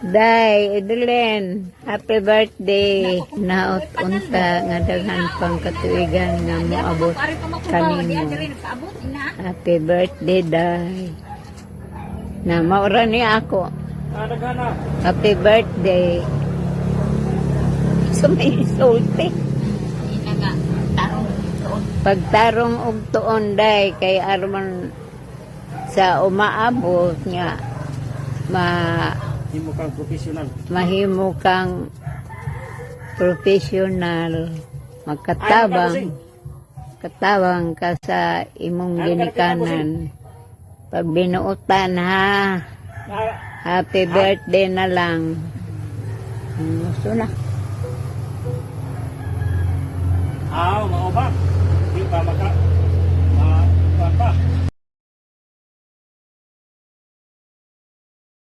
Day, Edeline, happy birthday. Naot unta nga daghan pang katuigan nga moabot kanimo. Happy birthday, Day. Na maura ni ako. Happy birthday. So may sulti. Pagtarong og tuon day kay aron sa umaabot nga ma Hindi mo kang professional. mahimo kang professional. Magkatabang. Katabang ka sa imong ginikanan. pag binuutan ha? Happy birthday na lang. Gusto na. Ah, mga ba? Di pa maka...